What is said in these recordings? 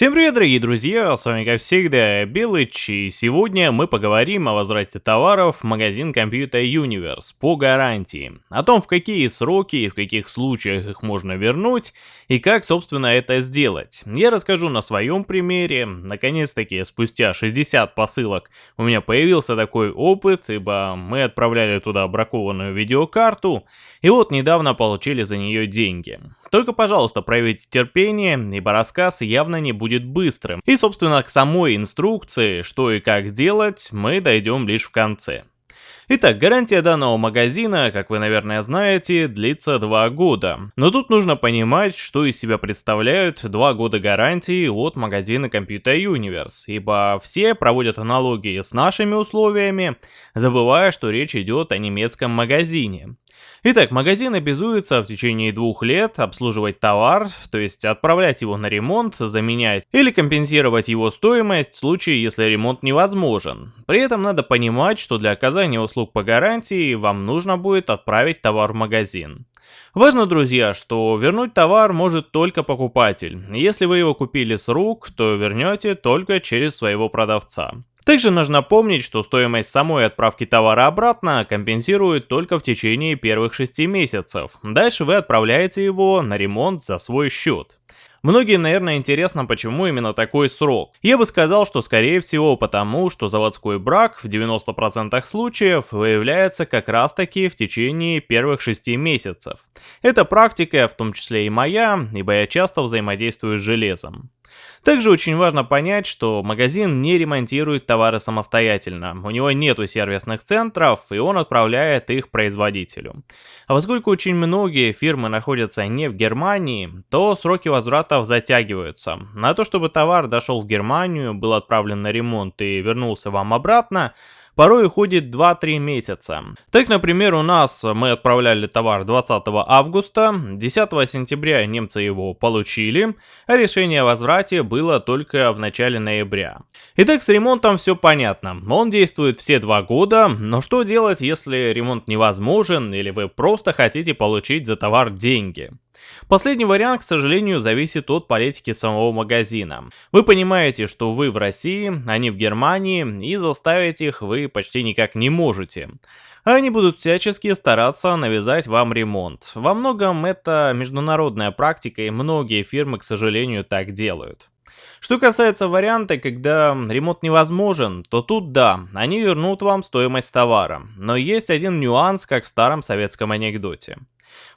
Всем привет, дорогие друзья, с вами как всегда Белыч, и сегодня мы поговорим о возврате товаров в магазин Computer Universe по гарантии, о том в какие сроки и в каких случаях их можно вернуть, и как собственно это сделать. Я расскажу на своем примере, наконец-таки спустя 60 посылок у меня появился такой опыт, ибо мы отправляли туда бракованную видеокарту, и вот недавно получили за нее деньги. Только пожалуйста проявите терпение, ибо рассказ явно не будет быстрым. И собственно к самой инструкции, что и как делать, мы дойдем лишь в конце. Итак, гарантия данного магазина, как вы, наверное, знаете, длится 2 года. Но тут нужно понимать, что из себя представляют 2 года гарантии от магазина Computer Universe, ибо все проводят аналогии с нашими условиями, забывая, что речь идет о немецком магазине. Итак, магазин обязуется в течение двух лет обслуживать товар, то есть отправлять его на ремонт, заменять или компенсировать его стоимость в случае, если ремонт невозможен. При этом надо понимать, что для оказания услуг по гарантии вам нужно будет отправить товар в магазин. Важно, друзья, что вернуть товар может только покупатель. Если вы его купили с рук, то вернете только через своего продавца. Также нужно помнить, что стоимость самой отправки товара обратно компенсирует только в течение первых 6 месяцев. Дальше вы отправляете его на ремонт за свой счет. Многим, наверное, интересно, почему именно такой срок. Я бы сказал, что скорее всего потому, что заводской брак в 90% случаев выявляется как раз таки в течение первых 6 месяцев. Это практика, в том числе и моя, ибо я часто взаимодействую с железом. Также очень важно понять, что магазин не ремонтирует товары самостоятельно, у него нету сервисных центров и он отправляет их производителю. А поскольку очень многие фирмы находятся не в Германии, то сроки возвратов затягиваются. На то, чтобы товар дошел в Германию, был отправлен на ремонт и вернулся вам обратно, порой уходит 2-3 месяца. Так, например, у нас мы отправляли товар 20 августа, 10 сентября немцы его получили, а решение о возврате было только в начале ноября. Итак, с ремонтом все понятно, он действует все два года, но что делать, если ремонт невозможен или вы просто хотите получить за товар деньги? Последний вариант, к сожалению, зависит от политики самого магазина. Вы понимаете, что вы в России, они в Германии, и заставить их вы почти никак не можете. Они будут всячески стараться навязать вам ремонт. Во многом это международная практика, и многие фирмы, к сожалению, так делают. Что касается варианта, когда ремонт невозможен, то тут да, они вернут вам стоимость товара. Но есть один нюанс, как в старом советском анекдоте.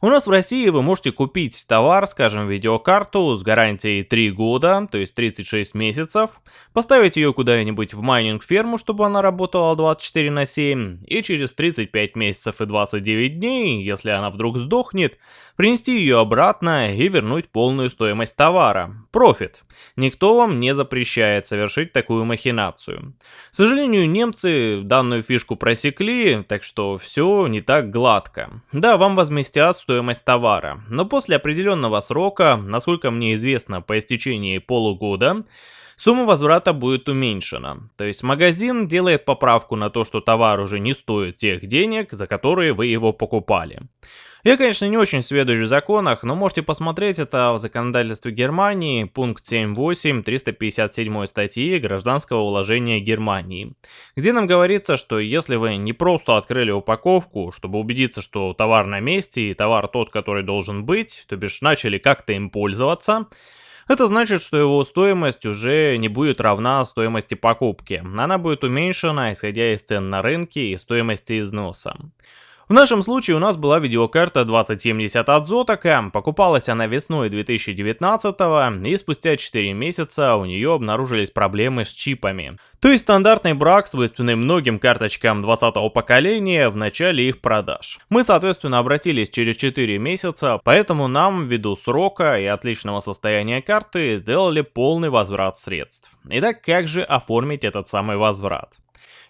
У нас в России вы можете купить товар, скажем, видеокарту с гарантией 3 года, то есть 36 месяцев, поставить ее куда-нибудь в майнинг-ферму, чтобы она работала 24 на 7, и через 35 месяцев и 29 дней, если она вдруг сдохнет, принести ее обратно и вернуть полную стоимость товара. Профит. Никто вам не запрещает совершить такую махинацию. К сожалению, немцы данную фишку просекли, так что все не так гладко. Да, вам возместят стоимость товара, но после определенного срока, насколько мне известно, по истечении полугода, сумма возврата будет уменьшена. То есть магазин делает поправку на то, что товар уже не стоит тех денег, за которые вы его покупали. Я, конечно, не очень сведущ в законах, но можете посмотреть это в законодательстве Германии, пункт 7.8 357 статьи Гражданского уложения Германии, где нам говорится, что если вы не просто открыли упаковку, чтобы убедиться, что товар на месте и товар тот, который должен быть, то бишь начали как-то им пользоваться, это значит, что его стоимость уже не будет равна стоимости покупки. Она будет уменьшена, исходя из цен на рынке и стоимости износа. В нашем случае у нас была видеокарта 2070 от Zotac, покупалась она весной 2019 и спустя 4 месяца у нее обнаружились проблемы с чипами. То есть стандартный брак, свойственный многим карточкам 20 поколения в начале их продаж. Мы соответственно обратились через 4 месяца, поэтому нам ввиду срока и отличного состояния карты сделали полный возврат средств. Итак, как же оформить этот самый возврат?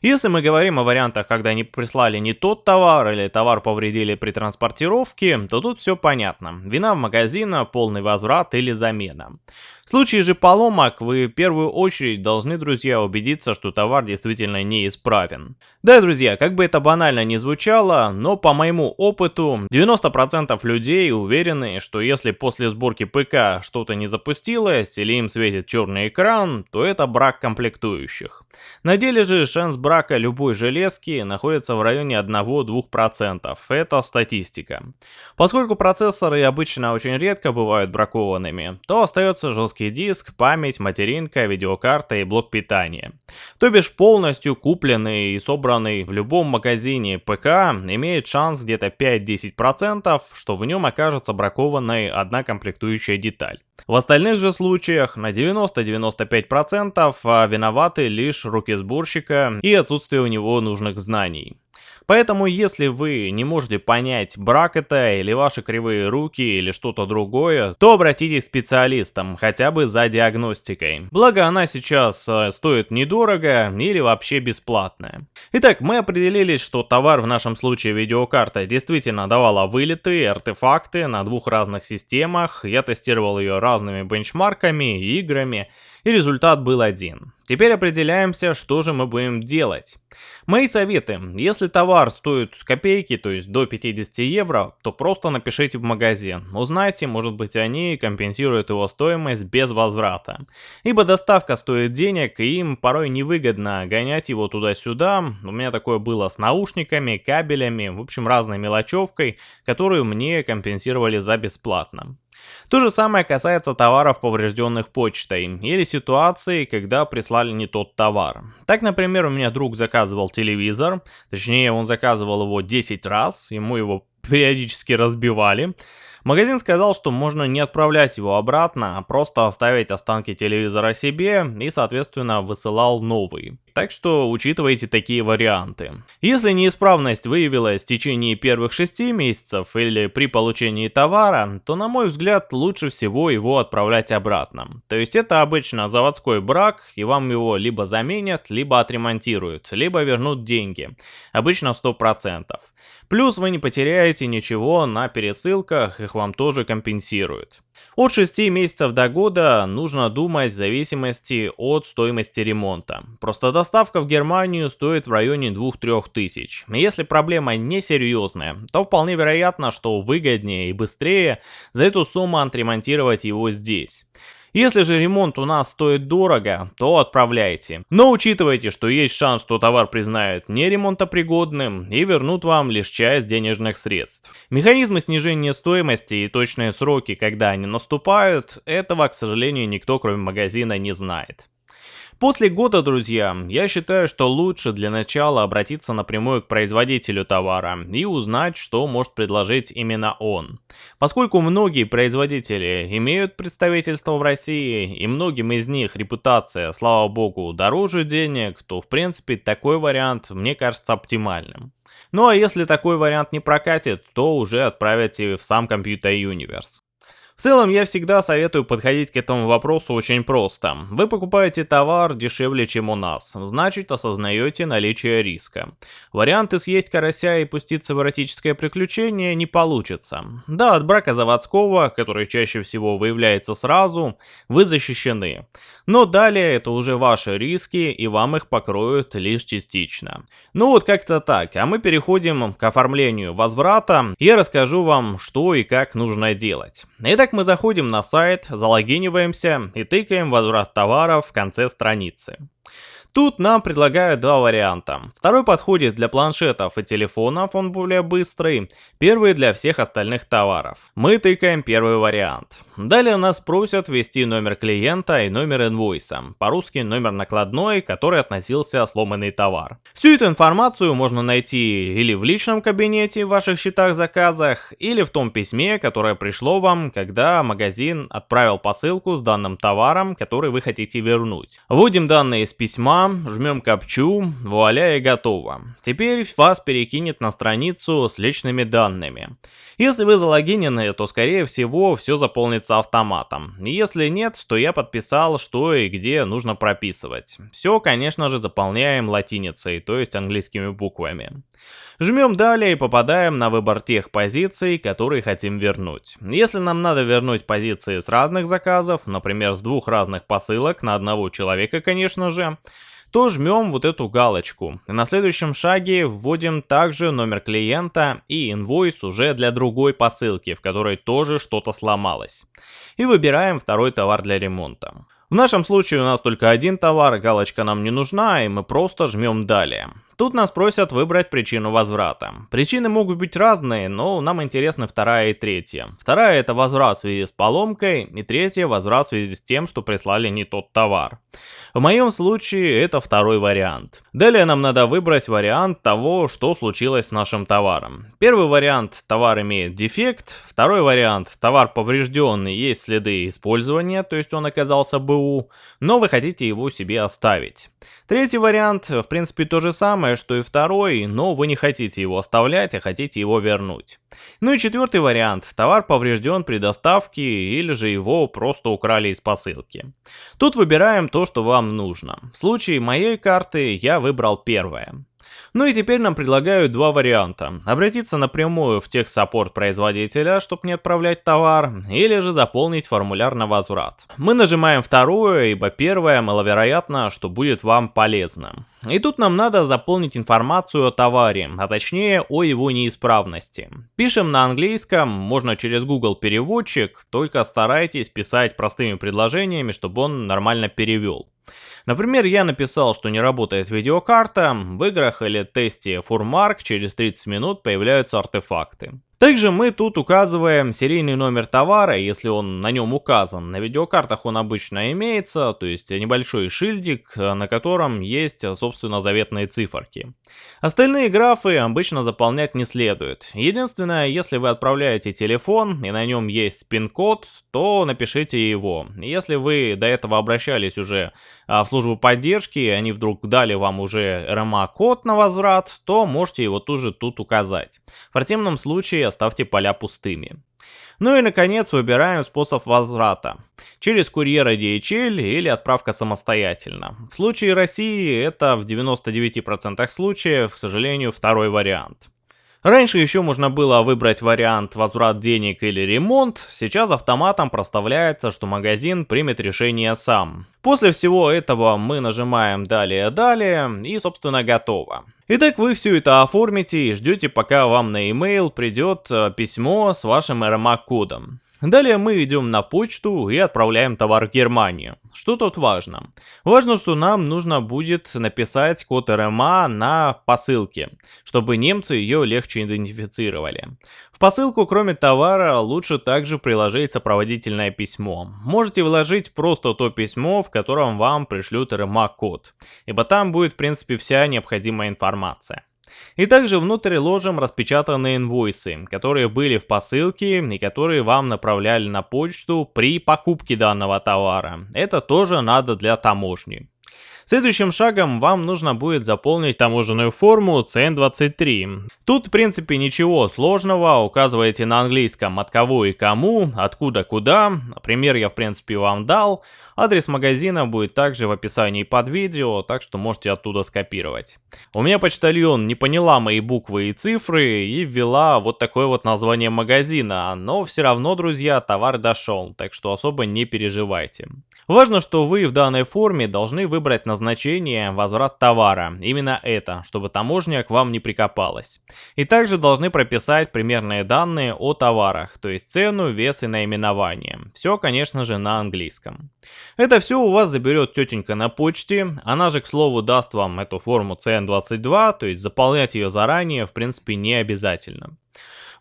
Если мы говорим о вариантах, когда они прислали не тот товар или товар повредили при транспортировке, то тут все понятно. Вина в магазина, полный возврат или замена. В случае же поломок вы в первую очередь должны, друзья, убедиться, что товар действительно неисправен. Да, друзья, как бы это банально не звучало, но по моему опыту 90% людей уверены, что если после сборки ПК что-то не запустилось или им светит черный экран, то это брак комплектующих. На деле же шанс брака любой железки находится в районе 1-2%. Это статистика. Поскольку процессоры обычно очень редко бывают бракованными, то остается жесткий жесткий диск, память, материнка, видеокарта и блок питания. То бишь полностью купленный и собранный в любом магазине ПК имеет шанс где-то 5-10%, что в нем окажется бракованной одна комплектующая деталь. В остальных же случаях на 90-95% а виноваты лишь руки сборщика и отсутствие у него нужных знаний. Поэтому, если вы не можете понять, брак это или ваши кривые руки или что-то другое, то обратитесь к специалистам, хотя бы за диагностикой. Благо она сейчас э, стоит недорого или вообще бесплатная. Итак, мы определились, что товар, в нашем случае видеокарта, действительно давала вылеты, артефакты на двух разных системах. Я тестировал ее разными бенчмарками, играми и результат был один. Теперь определяемся, что же мы будем делать. Мои советы. Если товар стоит копейки, то есть до 50 евро, то просто напишите в магазин. Узнайте, может быть они компенсируют его стоимость без возврата. Ибо доставка стоит денег, и им порой невыгодно гонять его туда-сюда. У меня такое было с наушниками, кабелями, в общем разной мелочевкой, которую мне компенсировали за бесплатно. То же самое касается товаров, поврежденных почтой, или ситуации, когда прислали не тот товар. Так, например, у меня друг заказывал телевизор, точнее он заказывал его 10 раз, ему его периодически разбивали. Магазин сказал, что можно не отправлять его обратно, а просто оставить останки телевизора себе и, соответственно, высылал новый. Так что учитывайте такие варианты. Если неисправность выявилась в течение первых 6 месяцев или при получении товара, то на мой взгляд лучше всего его отправлять обратно. То есть это обычно заводской брак и вам его либо заменят, либо отремонтируют, либо вернут деньги. Обычно 100%. Плюс вы не потеряете ничего на пересылках, их вам тоже компенсируют. От 6 месяцев до года нужно думать в зависимости от стоимости ремонта. Просто доставка в Германию стоит в районе 2-3 тысяч. Если проблема не серьезная, то вполне вероятно, что выгоднее и быстрее за эту сумму отремонтировать его здесь. Если же ремонт у нас стоит дорого, то отправляйте. Но учитывайте, что есть шанс, что товар признают не ремонтопригодным и вернут вам лишь часть денежных средств. Механизмы снижения стоимости и точные сроки, когда они наступают, этого, к сожалению, никто кроме магазина не знает. После года, друзья, я считаю, что лучше для начала обратиться напрямую к производителю товара и узнать, что может предложить именно он. Поскольку многие производители имеют представительство в России, и многим из них репутация, слава богу, дороже денег, то в принципе такой вариант мне кажется оптимальным. Ну а если такой вариант не прокатит, то уже отправите в сам Computer Universe. В целом, я всегда советую подходить к этому вопросу очень просто. Вы покупаете товар дешевле, чем у нас, значит осознаете наличие риска. Варианты съесть карася и пуститься в эротическое приключение не получится. Да, от брака заводского, который чаще всего выявляется сразу, вы защищены. Но далее это уже ваши риски, и вам их покроют лишь частично. Ну вот как-то так, а мы переходим к оформлению возврата. Я расскажу вам, что и как нужно делать. Итак, мы заходим на сайт, залогиниваемся и тыкаем возврат товара в конце страницы. Тут нам предлагают два варианта. Второй подходит для планшетов и телефонов, он более быстрый. Первый для всех остальных товаров. Мы тыкаем первый вариант. Далее нас просят ввести номер клиента и номер инвойса. По-русски номер накладной, который относился сломанный товар. Всю эту информацию можно найти или в личном кабинете в ваших счетах-заказах, или в том письме, которое пришло вам, когда магазин отправил посылку с данным товаром, который вы хотите вернуть. Вводим данные из письма, жмем копчу, вуаля и готово. Теперь вас перекинет на страницу с личными данными. Если вы залогинены, то скорее всего все заполнится заполнится автоматом. Если нет, то я подписал, что и где нужно прописывать. Все, конечно же, заполняем латиницей, то есть английскими буквами. Жмем далее и попадаем на выбор тех позиций, которые хотим вернуть. Если нам надо вернуть позиции с разных заказов, например, с двух разных посылок на одного человека, конечно же, то жмем вот эту галочку. На следующем шаге вводим также номер клиента и инвойс уже для другой посылки, в которой тоже что-то сломалось. И выбираем второй товар для ремонта. В нашем случае у нас только один товар, галочка нам не нужна, и мы просто жмем далее. Тут нас просят выбрать причину возврата. Причины могут быть разные, но нам интересны вторая и третья. Вторая это возврат в связи с поломкой, и третья возврат в связи с тем, что прислали не тот товар. В моем случае это второй вариант. Далее нам надо выбрать вариант того, что случилось с нашим товаром. Первый вариант товар имеет дефект, второй вариант товар поврежденный, есть следы использования, то есть он оказался БУ, но вы хотите его себе оставить. Третий вариант, в принципе, то же самое, что и второй, но вы не хотите его оставлять, а хотите его вернуть. Ну и четвертый вариант, товар поврежден при доставке или же его просто украли из посылки. Тут выбираем то, что вам нужно. В случае моей карты я выбрал первое. Ну и теперь нам предлагают два варианта. Обратиться напрямую в техсаппорт производителя, чтобы не отправлять товар, или же заполнить формуляр на возврат. Мы нажимаем вторую, ибо первое маловероятно, что будет вам полезно. И тут нам надо заполнить информацию о товаре, а точнее о его неисправности. Пишем на английском, можно через Google переводчик, только старайтесь писать простыми предложениями, чтобы он нормально перевел. Например, я написал, что не работает видеокарта, в играх или тесте Furmark через 30 минут появляются артефакты. Также мы тут указываем серийный номер товара, если он на нем указан. На видеокартах он обычно имеется, то есть небольшой шильдик, на котором есть, собственно, заветные циферки. Остальные графы обычно заполнять не следует. Единственное, если вы отправляете телефон и на нем есть пин-код, то напишите его. Если вы до этого обращались уже а, в службу поддержки, и они вдруг дали вам уже RMA-код на возврат, то можете его тоже тут указать. В противном случае оставьте поля пустыми. Ну и наконец выбираем способ возврата. Через курьера DHL или отправка самостоятельно. В случае России это в 99% случаев, к сожалению, второй вариант. Раньше еще можно было выбрать вариант возврат денег или ремонт, сейчас автоматом проставляется, что магазин примет решение сам. После всего этого мы нажимаем далее-далее и собственно готово. Итак, вы все это оформите и ждете пока вам на e-mail придет э, письмо с вашим RMA-кодом. Далее мы идем на почту и отправляем товар в Германию. Что тут важно? Важно, что нам нужно будет написать код РМА на посылке, чтобы немцы ее легче идентифицировали. В посылку, кроме товара, лучше также приложить сопроводительное письмо. Можете вложить просто то письмо, в котором вам пришлют РМА-код, ибо там будет в принципе вся необходимая информация. И также внутрь ложим распечатанные инвойсы, которые были в посылке и которые вам направляли на почту при покупке данного товара. Это тоже надо для таможни. Следующим шагом вам нужно будет заполнить таможенную форму CN23. Тут в принципе ничего сложного, указываете на английском от кого и кому, откуда куда, пример я в принципе вам дал, адрес магазина будет также в описании под видео, так что можете оттуда скопировать. У меня почтальон не поняла мои буквы и цифры и ввела вот такое вот название магазина, но все равно, друзья, товар дошел, так что особо не переживайте. Важно, что вы в данной форме должны выбрать назначение возврат товара, именно это, чтобы таможня к вам не прикопалась. И также должны прописать примерные данные о товарах, то есть цену, вес и наименование. Все, конечно же, на английском. Это все у вас заберет тетенька на почте, она же, к слову, даст вам эту форму CN22, то есть заполнять ее заранее, в принципе, не обязательно.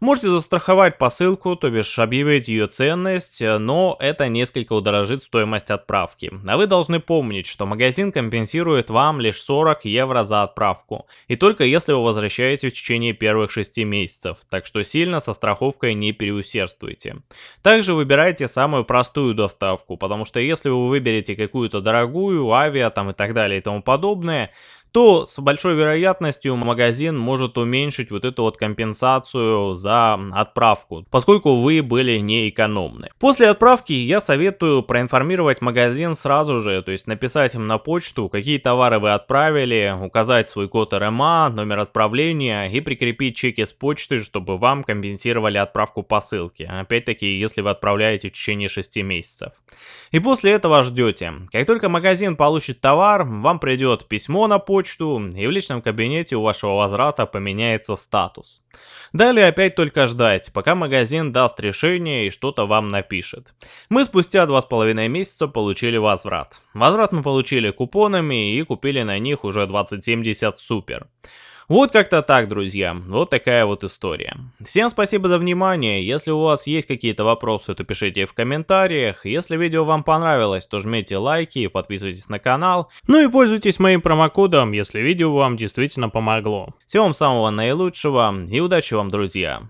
Можете застраховать посылку, то бишь объявить ее ценность, но это несколько удорожит стоимость отправки. А вы должны помнить, что магазин компенсирует вам лишь 40 евро за отправку. И только если вы возвращаете в течение первых 6 месяцев, так что сильно со страховкой не переусердствуйте. Также выбирайте самую простую доставку, потому что если вы выберете какую-то дорогую, авиа там и так далее и тому подобное, то с большой вероятностью магазин может уменьшить вот эту вот компенсацию за отправку, поскольку вы были не экономны. После отправки я советую проинформировать магазин сразу же, то есть написать им на почту, какие товары вы отправили, указать свой код РМА, номер отправления и прикрепить чеки с почты, чтобы вам компенсировали отправку посылки. Опять-таки, если вы отправляете в течение 6 месяцев. И после этого ждете. Как только магазин получит товар, вам придет письмо на почту, и в личном кабинете у вашего возврата поменяется статус. Далее опять только ждать, пока магазин даст решение и что-то вам напишет. Мы спустя 2,5 месяца получили возврат. Возврат мы получили купонами и купили на них уже 2070 Super. Вот как-то так, друзья. Вот такая вот история. Всем спасибо за внимание. Если у вас есть какие-то вопросы, то пишите в комментариях. Если видео вам понравилось, то жмите лайки подписывайтесь на канал. Ну и пользуйтесь моим промокодом, если видео вам действительно помогло. Всего вам самого наилучшего и удачи вам, друзья.